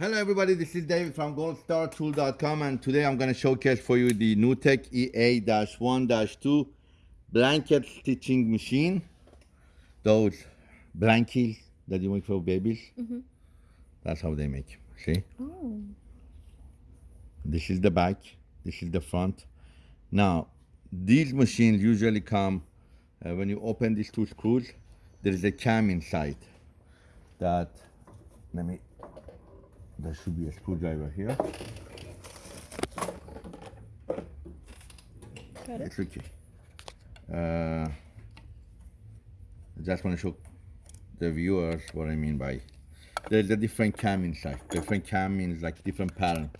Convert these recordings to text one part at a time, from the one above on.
Hello everybody, this is David from goldstartool.com and today I'm going to showcase for you the NewTek EA-1-2 blanket stitching machine. Those blankies that you make for babies. Mm -hmm. That's how they make, see? Oh. This is the back, this is the front. Now, these machines usually come, uh, when you open these two screws, there is a cam inside that, let me there should be a screwdriver here. Got it. It's okay. Uh, I just want to show the viewers what I mean by there's a different cam inside. Different cam means like different pattern.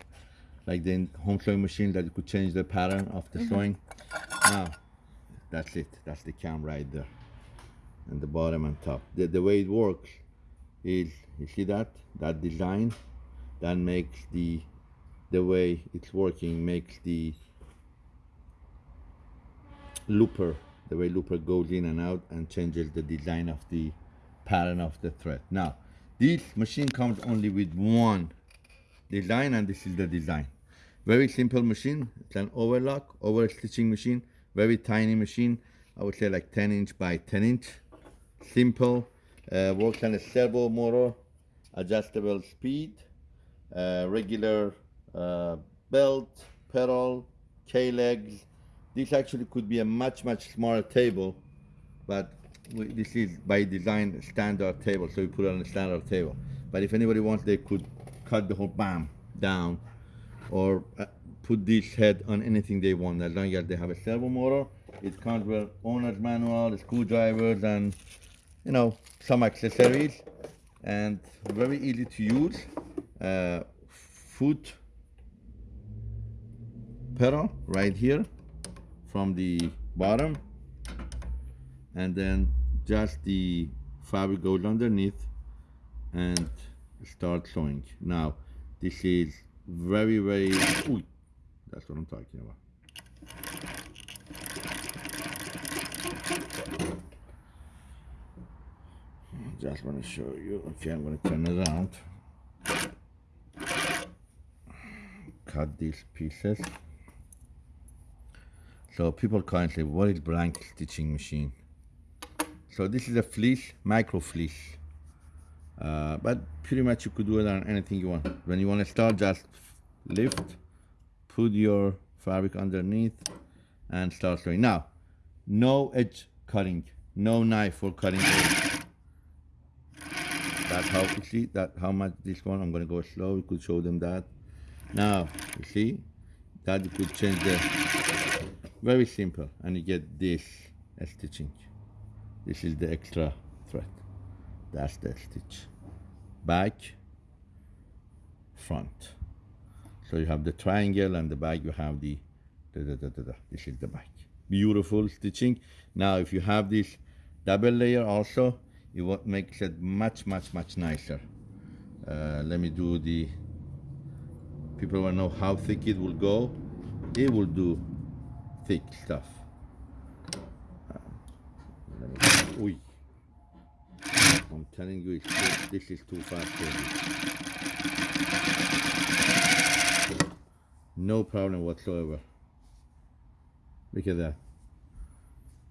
Like the home sewing machine that you could change the pattern of the mm -hmm. sewing. Now, that's it. That's the cam right there. And the bottom and top. The, the way it works is, you see that? That design that makes the the way it's working makes the looper the way looper goes in and out and changes the design of the pattern of the thread. Now this machine comes only with one design and this is the design. Very simple machine it's an overlock over stitching machine very tiny machine i would say like 10 inch by 10 inch. Simple uh, works on a servo motor adjustable speed regular uh, belt, pedal, K-legs. This actually could be a much, much smaller table, but we, this is by design standard table, so we put it on a standard table. But if anybody wants, they could cut the whole BAM down or uh, put this head on anything they want as long as they have a servo motor. It comes with owner's manual, screwdrivers, and you know some accessories, and very easy to use uh, foot pedal right here from the bottom and then just the fabric goes underneath and start sewing. Now this is very very ooh, that's what I'm talking about. Just want to show you. Okay I'm going to turn it around cut these pieces. So people currently what is blanket stitching machine. So this is a fleece micro fleece. Uh, but pretty much you could do it on anything you want. When you want to start just lift put your fabric underneath and start sewing. Now no edge cutting no knife for cutting. Edge. that's how you see that how much this one i'm going to go slow. You could show them that now, you see, that you could change the, very simple, and you get this as stitching. This is the extra thread. That's the stitch. Back, front. So you have the triangle and the back you have the, da, da, da, da, da. this is the back. Beautiful stitching. Now if you have this double layer also, it makes it much, much, much nicer. Uh, let me do the people want to know how thick it will go. It will do thick stuff. Uh, I'm telling you this is too fast no problem whatsoever. Look at that.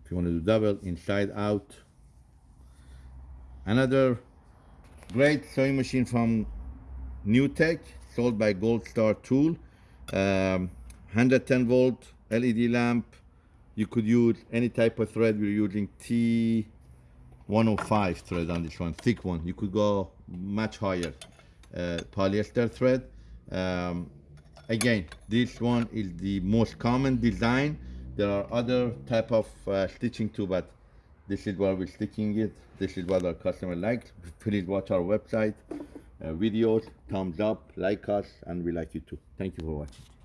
If you want to do double inside out. Another great sewing machine from NewTek sold by Gold Star Tool. Um, 110 volt LED lamp. You could use any type of thread. We're using T105 thread on this one, thick one. You could go much higher. Uh, polyester thread. Um, again, this one is the most common design. There are other type of uh, stitching too, but this is where we're sticking it. This is what our customer likes. Please watch our website uh, videos, thumbs up, like us, and we like you too. Thank you for watching.